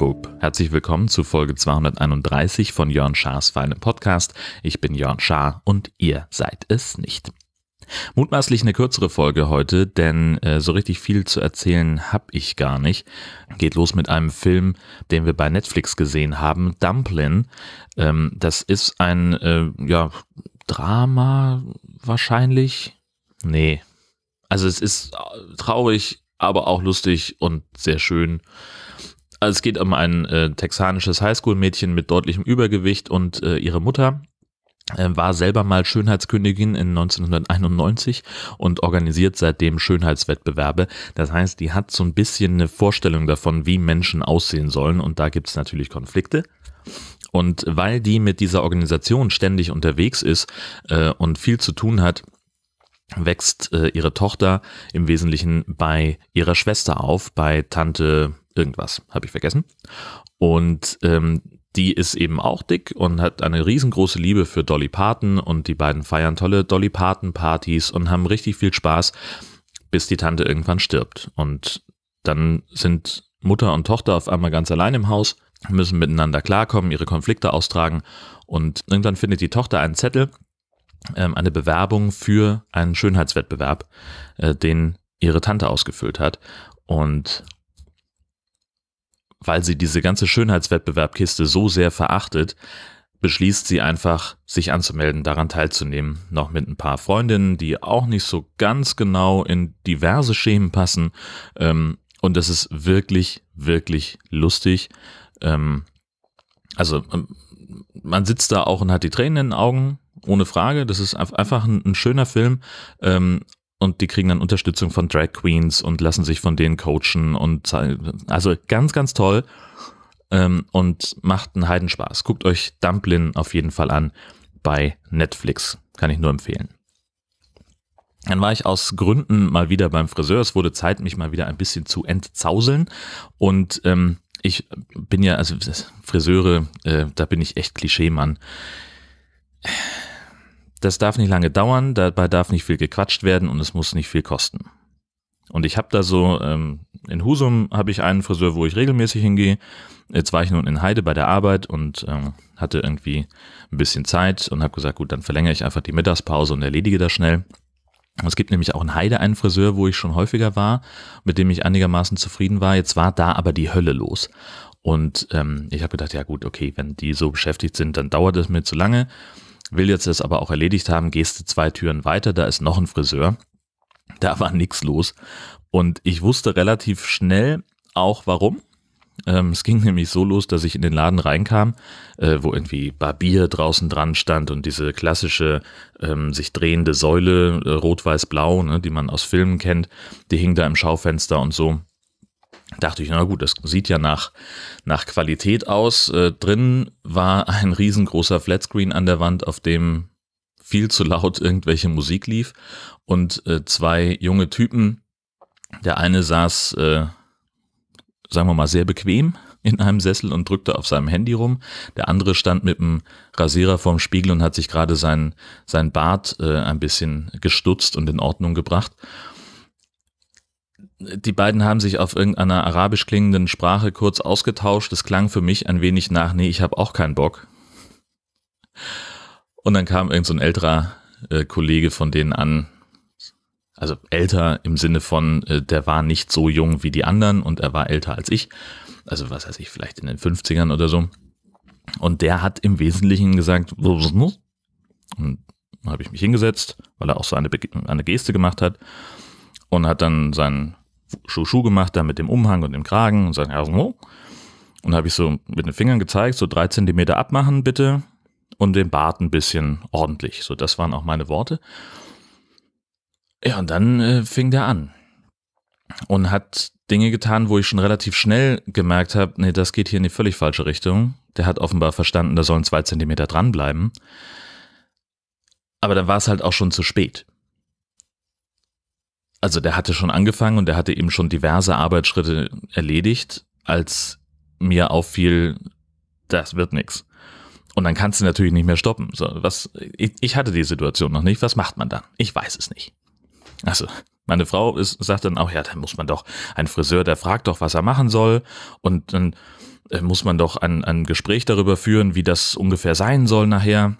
Bub. Herzlich willkommen zu Folge 231 von Jörn Schars feinem Podcast. Ich bin Jörn Schaar und ihr seid es nicht. Mutmaßlich eine kürzere Folge heute, denn äh, so richtig viel zu erzählen habe ich gar nicht. Geht los mit einem Film, den wir bei Netflix gesehen haben, Dumplin. Ähm, das ist ein äh, ja, Drama wahrscheinlich. Nee. Also es ist traurig, aber auch lustig und sehr schön. Also es geht um ein äh, texanisches Highschool-Mädchen mit deutlichem Übergewicht und äh, ihre Mutter äh, war selber mal Schönheitskönigin in 1991 und organisiert seitdem Schönheitswettbewerbe. Das heißt, die hat so ein bisschen eine Vorstellung davon, wie Menschen aussehen sollen und da gibt es natürlich Konflikte. Und weil die mit dieser Organisation ständig unterwegs ist äh, und viel zu tun hat, wächst äh, ihre Tochter im Wesentlichen bei ihrer Schwester auf, bei Tante irgendwas, habe ich vergessen. Und ähm, die ist eben auch dick und hat eine riesengroße Liebe für Dolly Parton und die beiden feiern tolle Dolly Parton Partys und haben richtig viel Spaß, bis die Tante irgendwann stirbt. Und dann sind Mutter und Tochter auf einmal ganz allein im Haus, müssen miteinander klarkommen, ihre Konflikte austragen und irgendwann findet die Tochter einen Zettel, ähm, eine Bewerbung für einen Schönheitswettbewerb, äh, den ihre Tante ausgefüllt hat. Und weil sie diese ganze Schönheitswettbewerbkiste so sehr verachtet, beschließt sie einfach, sich anzumelden, daran teilzunehmen. Noch mit ein paar Freundinnen, die auch nicht so ganz genau in diverse Schemen passen. Ähm, und das ist wirklich, wirklich lustig. Ähm, also ähm, man sitzt da auch und hat die Tränen in den Augen, ohne Frage. Das ist einfach ein, ein schöner Film. Ähm, und die kriegen dann Unterstützung von Drag Queens und lassen sich von denen coachen und also ganz, ganz toll ähm, und macht einen Heidenspaß. Guckt euch Dumplin auf jeden Fall an bei Netflix. Kann ich nur empfehlen. Dann war ich aus Gründen mal wieder beim Friseur. Es wurde Zeit, mich mal wieder ein bisschen zu entzauseln. Und ähm, ich bin ja, also Friseure, äh, da bin ich echt Klischee-Mann das darf nicht lange dauern, dabei darf nicht viel gequatscht werden und es muss nicht viel kosten. Und ich habe da so, ähm, in Husum habe ich einen Friseur, wo ich regelmäßig hingehe. Jetzt war ich nun in Heide bei der Arbeit und ähm, hatte irgendwie ein bisschen Zeit und habe gesagt, gut, dann verlängere ich einfach die Mittagspause und erledige das schnell. Es gibt nämlich auch in Heide einen Friseur, wo ich schon häufiger war, mit dem ich einigermaßen zufrieden war. Jetzt war da aber die Hölle los. Und ähm, ich habe gedacht, ja gut, okay, wenn die so beschäftigt sind, dann dauert es mir zu lange will jetzt das aber auch erledigt haben, gehst du zwei Türen weiter, da ist noch ein Friseur. Da war nichts los. Und ich wusste relativ schnell auch warum. Ähm, es ging nämlich so los, dass ich in den Laden reinkam, äh, wo irgendwie Barbier draußen dran stand und diese klassische ähm, sich drehende Säule, äh, rot-weiß-blau, ne, die man aus Filmen kennt, die hing da im Schaufenster und so dachte ich, na gut, das sieht ja nach, nach Qualität aus. Äh, drin war ein riesengroßer Flatscreen an der Wand, auf dem viel zu laut irgendwelche Musik lief und äh, zwei junge Typen. Der eine saß, äh, sagen wir mal, sehr bequem in einem Sessel und drückte auf seinem Handy rum. Der andere stand mit dem Rasierer vorm Spiegel und hat sich gerade sein, sein Bart äh, ein bisschen gestutzt und in Ordnung gebracht die beiden haben sich auf irgendeiner arabisch klingenden Sprache kurz ausgetauscht. Das klang für mich ein wenig nach, nee, ich habe auch keinen Bock. Und dann kam irgend so ein älterer äh, Kollege von denen an, also älter im Sinne von, äh, der war nicht so jung wie die anderen und er war älter als ich. Also was weiß ich, vielleicht in den 50ern oder so. Und der hat im Wesentlichen gesagt, und habe ich mich hingesetzt, weil er auch so eine, eine Geste gemacht hat und hat dann seinen Schuh gemacht, da mit dem Umhang und dem Kragen und sagen, ja, so. Und habe ich so mit den Fingern gezeigt, so drei Zentimeter abmachen bitte und den Bart ein bisschen ordentlich. So, das waren auch meine Worte. Ja, und dann äh, fing der an und hat Dinge getan, wo ich schon relativ schnell gemerkt habe, nee, das geht hier in die völlig falsche Richtung. Der hat offenbar verstanden, da sollen zwei Zentimeter dranbleiben. Aber dann war es halt auch schon zu spät also der hatte schon angefangen und der hatte eben schon diverse Arbeitsschritte erledigt, als mir auffiel, das wird nix. Und dann kannst du natürlich nicht mehr stoppen. So, was, ich, ich hatte die Situation noch nicht. Was macht man dann? Ich weiß es nicht. Also, meine Frau ist, sagt dann auch, ja, dann muss man doch, ein Friseur, der fragt doch, was er machen soll. Und dann äh, muss man doch ein, ein Gespräch darüber führen, wie das ungefähr sein soll nachher.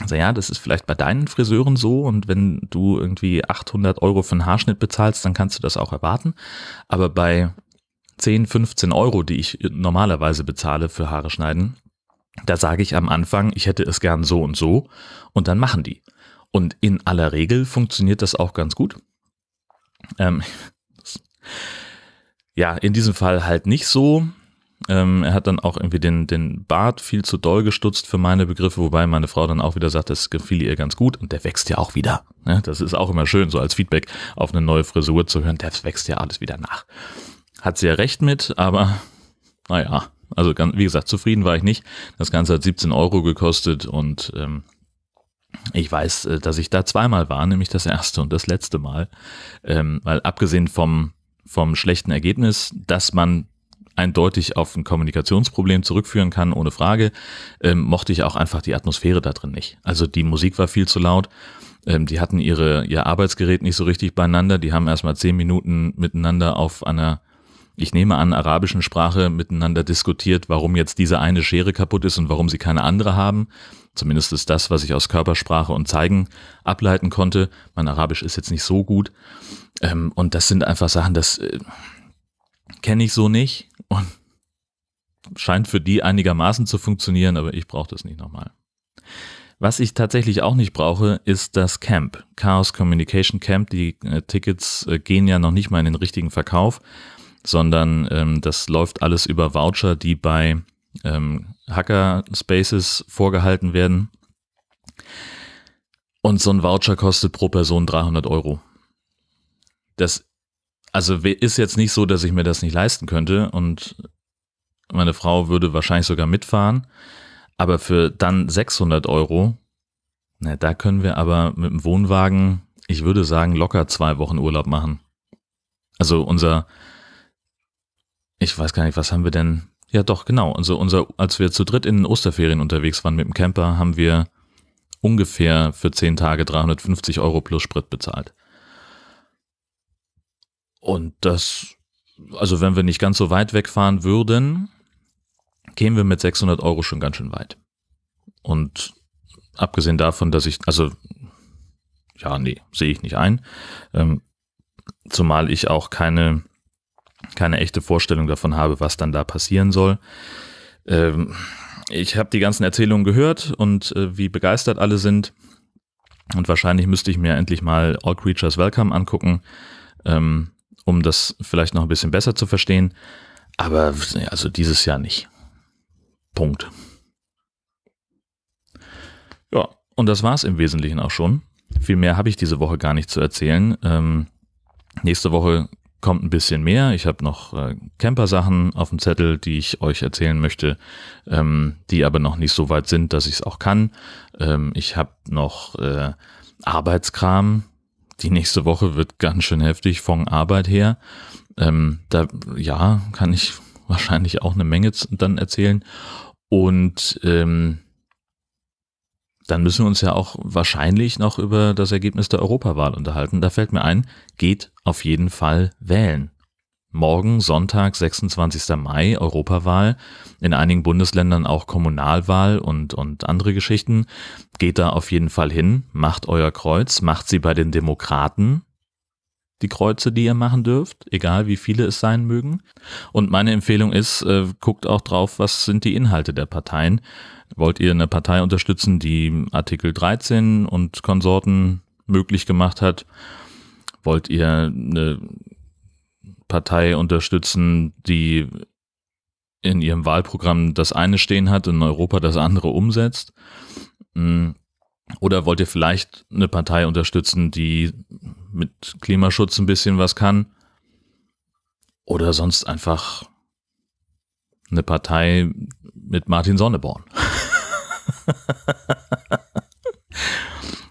Also ja, das ist vielleicht bei deinen Friseuren so und wenn du irgendwie 800 Euro für einen Haarschnitt bezahlst, dann kannst du das auch erwarten. Aber bei 10, 15 Euro, die ich normalerweise bezahle für Haare schneiden, da sage ich am Anfang, ich hätte es gern so und so und dann machen die. Und in aller Regel funktioniert das auch ganz gut. Ähm, ja, in diesem Fall halt nicht so. Ähm, er hat dann auch irgendwie den, den Bart viel zu doll gestutzt für meine Begriffe, wobei meine Frau dann auch wieder sagt, das gefiel ihr ganz gut und der wächst ja auch wieder. Ne? Das ist auch immer schön, so als Feedback auf eine neue Frisur zu hören, der wächst ja alles wieder nach. Hat sie ja recht mit, aber naja, also wie gesagt, zufrieden war ich nicht. Das Ganze hat 17 Euro gekostet und ähm, ich weiß, äh, dass ich da zweimal war, nämlich das erste und das letzte Mal, ähm, weil abgesehen vom, vom schlechten Ergebnis, dass man eindeutig auf ein Kommunikationsproblem zurückführen kann, ohne Frage, ähm, mochte ich auch einfach die Atmosphäre da drin nicht. Also die Musik war viel zu laut. Ähm, die hatten ihre, ihr Arbeitsgerät nicht so richtig beieinander. Die haben erstmal zehn Minuten miteinander auf einer, ich nehme an, arabischen Sprache miteinander diskutiert, warum jetzt diese eine Schere kaputt ist und warum sie keine andere haben. Zumindest ist das, was ich aus Körpersprache und Zeigen ableiten konnte. Mein Arabisch ist jetzt nicht so gut. Ähm, und das sind einfach Sachen, das äh, kenne ich so nicht und scheint für die einigermaßen zu funktionieren, aber ich brauche das nicht nochmal. Was ich tatsächlich auch nicht brauche, ist das Camp. Chaos Communication Camp. Die äh, Tickets äh, gehen ja noch nicht mal in den richtigen Verkauf, sondern ähm, das läuft alles über Voucher, die bei ähm, Hacker-Spaces vorgehalten werden. Und so ein Voucher kostet pro Person 300 Euro. Das also ist jetzt nicht so, dass ich mir das nicht leisten könnte und meine Frau würde wahrscheinlich sogar mitfahren. Aber für dann 600 Euro, na, da können wir aber mit dem Wohnwagen, ich würde sagen, locker zwei Wochen Urlaub machen. Also unser, ich weiß gar nicht, was haben wir denn ja, doch, genau. Also unser, als wir zu dritt in den Osterferien unterwegs waren mit dem Camper, haben wir ungefähr für zehn Tage 350 Euro plus Sprit bezahlt. Und das, also wenn wir nicht ganz so weit wegfahren würden, kämen wir mit 600 Euro schon ganz schön weit. Und abgesehen davon, dass ich, also, ja, nee, sehe ich nicht ein. Ähm, zumal ich auch keine keine echte Vorstellung davon habe, was dann da passieren soll. Ähm, ich habe die ganzen Erzählungen gehört und äh, wie begeistert alle sind. Und wahrscheinlich müsste ich mir endlich mal All Creatures Welcome angucken, ähm, um das vielleicht noch ein bisschen besser zu verstehen. Aber also dieses Jahr nicht. Punkt. Ja, und das war es im Wesentlichen auch schon. Viel mehr habe ich diese Woche gar nicht zu erzählen. Ähm, nächste Woche kommt ein bisschen mehr. Ich habe noch äh, Camper-Sachen auf dem Zettel, die ich euch erzählen möchte, ähm, die aber noch nicht so weit sind, dass ich es auch kann. Ähm, ich habe noch äh, Arbeitskram. Die nächste Woche wird ganz schön heftig von Arbeit her. Ähm, da ja, kann ich wahrscheinlich auch eine Menge dann erzählen. Und ähm, dann müssen wir uns ja auch wahrscheinlich noch über das Ergebnis der Europawahl unterhalten. Da fällt mir ein, geht auf jeden Fall wählen. Morgen, Sonntag, 26. Mai, Europawahl, in einigen Bundesländern auch Kommunalwahl und, und andere Geschichten. Geht da auf jeden Fall hin, macht euer Kreuz, macht sie bei den Demokraten, die Kreuze, die ihr machen dürft, egal wie viele es sein mögen. Und meine Empfehlung ist, äh, guckt auch drauf, was sind die Inhalte der Parteien. Wollt ihr eine Partei unterstützen, die Artikel 13 und Konsorten möglich gemacht hat? Wollt ihr eine Partei unterstützen, die in ihrem Wahlprogramm das eine stehen hat, in Europa das andere umsetzt? Hm. Oder wollt ihr vielleicht eine Partei unterstützen, die mit Klimaschutz ein bisschen was kann? Oder sonst einfach eine Partei mit Martin Sonneborn.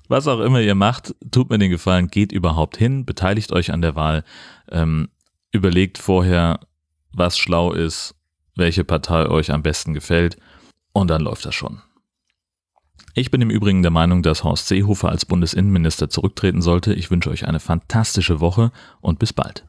Was auch immer ihr macht, tut mir den Gefallen, geht überhaupt hin, beteiligt euch an der Wahl, ähm, überlegt vorher, was schlau ist, welche Partei euch am besten gefällt und dann läuft das schon. Ich bin im Übrigen der Meinung, dass Horst Seehofer als Bundesinnenminister zurücktreten sollte. Ich wünsche euch eine fantastische Woche und bis bald.